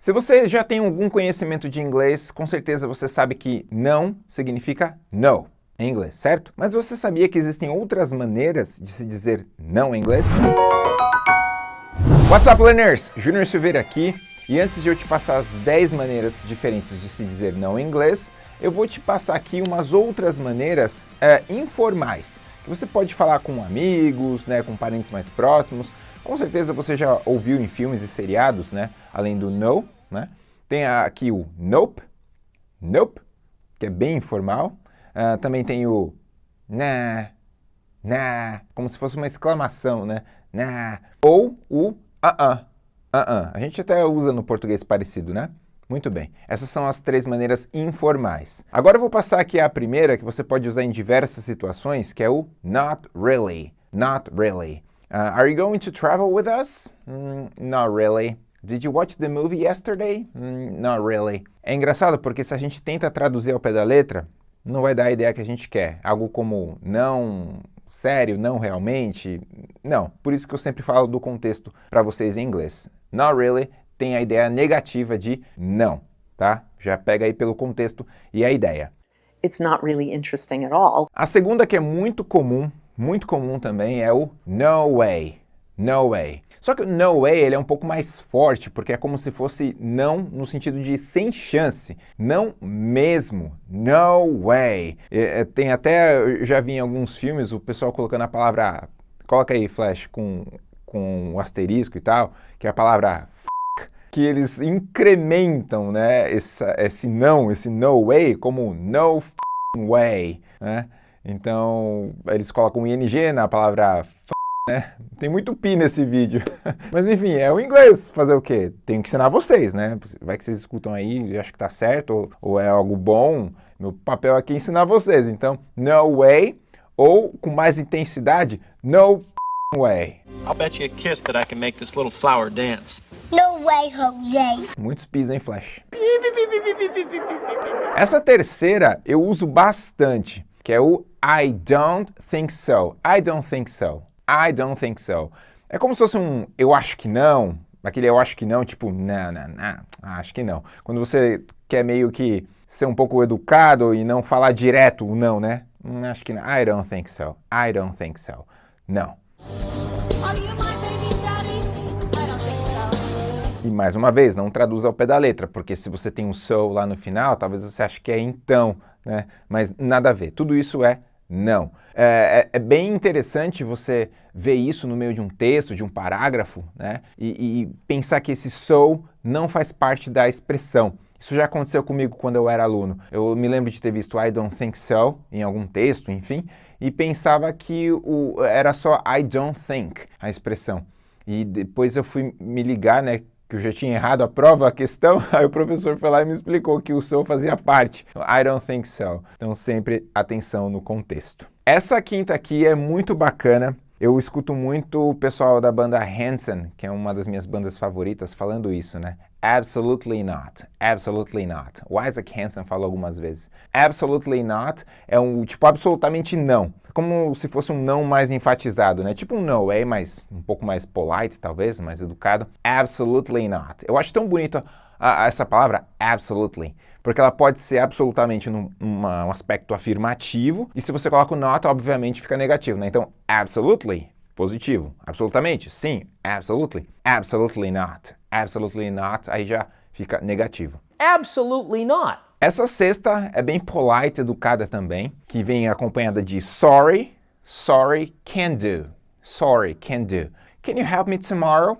Se você já tem algum conhecimento de inglês, com certeza você sabe que não significa no em inglês, certo? Mas você sabia que existem outras maneiras de se dizer não em inglês? What's up, learners? Júnior Silveira aqui. E antes de eu te passar as 10 maneiras diferentes de se dizer não em inglês, eu vou te passar aqui umas outras maneiras é, informais, que você pode falar com amigos, né, com parentes mais próximos, com certeza você já ouviu em filmes e seriados, né? Além do no, né? Tem aqui o nope, nope, que é bem informal. Uh, também tem o na, na, como se fosse uma exclamação, né? Na. Ou o uh-uh, uh-uh. A gente até usa no português parecido, né? Muito bem, essas são as três maneiras informais. Agora eu vou passar aqui a primeira, que você pode usar em diversas situações, que é o not really, not really. Uh, are you going to travel with us? Mm, not really. Did you watch the movie yesterday? Mm, not really. É engraçado porque se a gente tenta traduzir ao pé da letra, não vai dar a ideia que a gente quer. Algo como não, sério, não realmente. Não, por isso que eu sempre falo do contexto para vocês em inglês. Not really tem a ideia negativa de não, tá? Já pega aí pelo contexto e a ideia. It's not really interesting at all. A segunda que é muito comum muito comum também é o no way, no way. Só que o no way ele é um pouco mais forte, porque é como se fosse não no sentido de sem chance, não mesmo, no way. É, tem até, eu já vi em alguns filmes o pessoal colocando a palavra, coloca aí Flash com, com um asterisco e tal, que é a palavra que eles incrementam né, esse, não, esse no way, como no way, né? Então, eles colocam um ing na palavra f, né? Tem muito pi nesse vídeo. Mas enfim, é o inglês. Fazer o quê? Tenho que ensinar vocês, né? Vai que vocês escutam aí e acham que tá certo ou, ou é algo bom. Meu papel aqui é ensinar vocês. Então, no way. Ou, com mais intensidade, no way. I'll bet you a kiss that I can make this little flower dance. No way, Jose. Muitos pis em Flash. Essa terceira eu uso bastante que é o I don't think so. I don't think so. I don't think so. É como se fosse um eu acho que não, aquele eu acho que não, tipo, não, não, não, acho que não. Quando você quer meio que ser um pouco educado e não falar direto o não, né? Hum, acho que não. I don't think so. I don't think so. Não. E mais uma vez, não traduz ao pé da letra, porque se você tem um so lá no final, talvez você ache que é então né? mas nada a ver. Tudo isso é não. É, é, é, bem interessante você ver isso no meio de um texto, de um parágrafo, né? E, e, pensar que esse so não faz parte da expressão. Isso já aconteceu comigo quando eu era aluno. Eu me lembro de ter visto I don't think so em algum texto, enfim, e pensava que o, era só I don't think, a expressão. E depois eu fui me ligar, né, que eu já tinha errado a prova, a questão, aí o professor foi lá e me explicou que o so fazia parte. I don't think so. Então sempre atenção no contexto. Essa quinta aqui é muito bacana. Eu escuto muito o pessoal da banda Hanson, que é uma das minhas bandas favoritas, falando isso, né? Absolutely not. Absolutely not. O Isaac Hansen falou algumas vezes. Absolutely not é um tipo absolutamente não. Como se fosse um não mais enfatizado, né? Tipo um no way, mas um pouco mais polite, talvez, mais educado. Absolutely not. Eu acho tão bonito a, a essa palavra absolutely, porque ela pode ser absolutamente num uma, um aspecto afirmativo, e se você coloca o not, obviamente fica negativo, né? Então, absolutely Positivo. Absolutamente. Sim. Absolutely. Absolutely not. Absolutely not. Aí já fica negativo. Absolutely not. Essa sexta é bem polite, educada também, que vem acompanhada de sorry, sorry, can do. Sorry, can do. Can you help me tomorrow?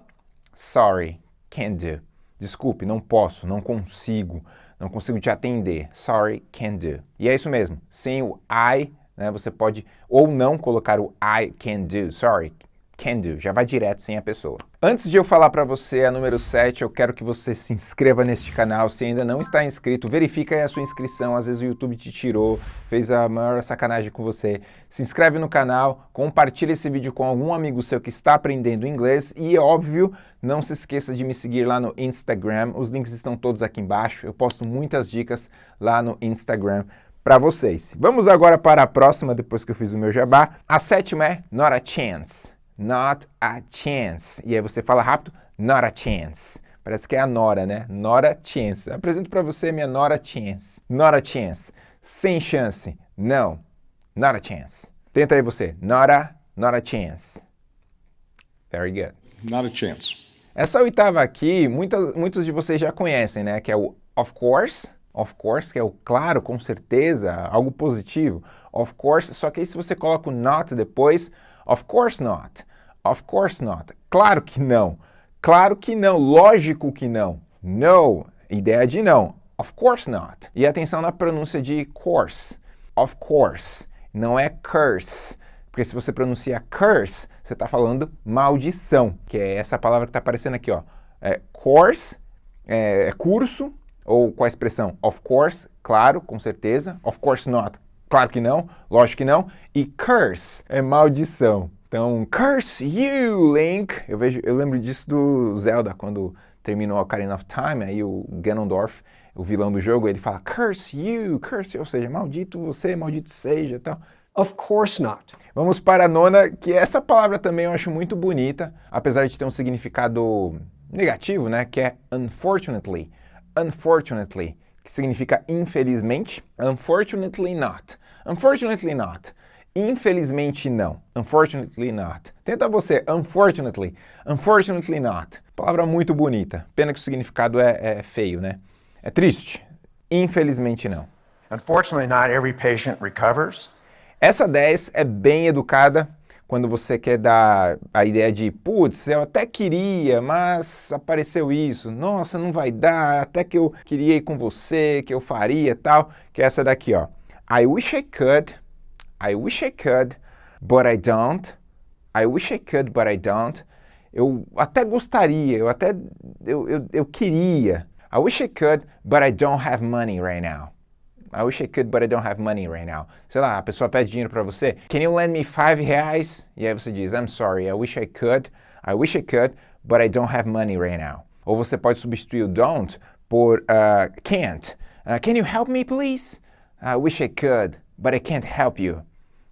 Sorry, can do. Desculpe, não posso, não consigo, não consigo te atender. Sorry, can do. E é isso mesmo. Sem o I né, você pode ou não colocar o I can do, sorry, can do, já vai direto sem a pessoa. Antes de eu falar para você a número 7, eu quero que você se inscreva neste canal. Se ainda não está inscrito, verifica aí a sua inscrição. Às vezes o YouTube te tirou, fez a maior sacanagem com você. Se inscreve no canal, compartilha esse vídeo com algum amigo seu que está aprendendo inglês e, óbvio, não se esqueça de me seguir lá no Instagram. Os links estão todos aqui embaixo. Eu posto muitas dicas lá no Instagram para vocês. Vamos agora para a próxima, depois que eu fiz o meu jabá. A sétima é not a chance. Not a chance. E aí você fala rápido, not a chance. Parece que é a Nora, né? Nora Chance. Apresento para você minha Nora Chance. Nora Chance. Sem chance. Não. Not a chance. Tenta aí você. Not a, not a chance. Very good. Not a chance. Essa oitava aqui, muitas, muitos de vocês já conhecem, né? Que é o of course. Of course, que é o claro, com certeza, algo positivo. Of course, só que aí se você coloca o not depois, of course not. Of course not. Claro que não. Claro que não. Lógico que não. No. Ideia de não. Of course not. E atenção na pronúncia de course. Of course. Não é curse. Porque se você pronuncia curse, você está falando maldição, que é essa palavra que está aparecendo aqui, ó. É course, é, é curso, ou com a expressão of course, claro, com certeza. Of course not, claro que não, lógico que não. E curse é maldição. Então, curse you, Link. Eu, vejo, eu lembro disso do Zelda, quando terminou a Ocarina of Time, aí o Ganondorf, o vilão do jogo, ele fala curse you, curse, ou seja, maldito você, maldito seja, tal. Of course not. Vamos para a nona, que essa palavra também eu acho muito bonita, apesar de ter um significado negativo, né, que é unfortunately. Unfortunately, que significa infelizmente. Unfortunately not. Unfortunately not. Infelizmente não. Unfortunately not. Tenta você. Unfortunately. Unfortunately not. Palavra muito bonita. Pena que o significado é, é feio, né? É triste. Infelizmente não. Unfortunately, not every patient recovers. Essa 10 é bem educada quando você quer dar a ideia de, putz, eu até queria, mas apareceu isso, nossa, não vai dar, até que eu queria ir com você, que eu faria tal, que é essa daqui, ó. I wish I could, I wish I could, but I don't. I wish I could, but I don't. Eu até gostaria, eu até, eu, eu, eu queria. I wish I could, but I don't have money right now. I wish I could, but I don't have money right now. Sei lá, a pessoa pede dinheiro para você. Can you lend me five reais? E aí você diz, I'm sorry, I wish I could. I wish I could, but I don't have money right now. Ou você pode substituir o don't por uh, can't. Uh, can you help me, please? I wish I could, but I can't help you.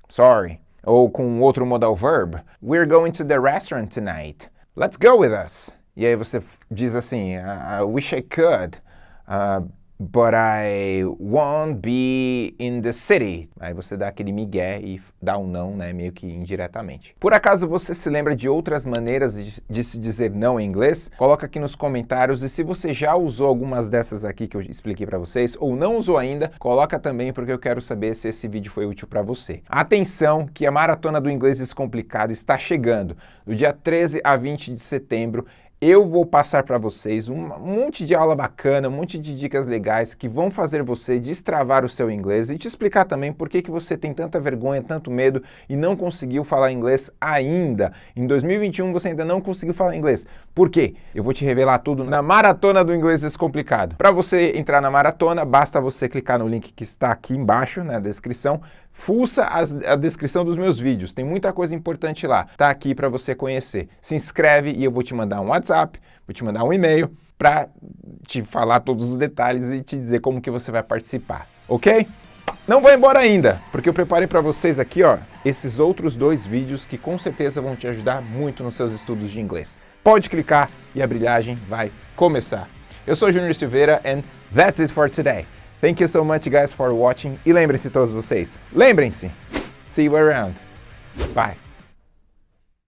Sorry. Ou com outro modal verb. We're going to the restaurant tonight. Let's go with us. E aí você diz assim, I wish I could, uh, but I won't be in the city. Aí você dá aquele migué e dá um não, né, meio que indiretamente. Por acaso você se lembra de outras maneiras de, se dizer não em inglês? Coloca aqui nos comentários e se você já usou algumas dessas aqui que eu expliquei para vocês ou não usou ainda, coloca também porque eu quero saber se esse vídeo foi útil para você. Atenção que a Maratona do Inglês Descomplicado está chegando. Do dia 13 a 20 de setembro eu vou passar para vocês um monte de aula bacana, um monte de dicas legais que vão fazer você destravar o seu inglês e te explicar também por que, que você tem tanta vergonha, tanto medo e não conseguiu falar inglês ainda. Em 2021 você ainda não conseguiu falar inglês. Por quê? Eu vou te revelar tudo na Maratona do Inglês Descomplicado. Para você entrar na maratona, basta você clicar no link que está aqui embaixo na descrição Fuça as, a descrição dos meus vídeos, tem muita coisa importante lá. Tá aqui para você conhecer. Se inscreve e eu vou te mandar um WhatsApp, vou te mandar um e-mail para te falar todos os detalhes e te dizer como que você vai participar, ok? Não vai embora ainda, porque eu preparei para vocês aqui, ó, esses outros dois vídeos que com certeza vão te ajudar muito nos seus estudos de inglês. Pode clicar e a brilhagem vai começar. Eu sou Júnior Silveira and that's it for today. Thank you so much guys for watching. E lembrem-se todos vocês, lembrem-se, see you around, bye!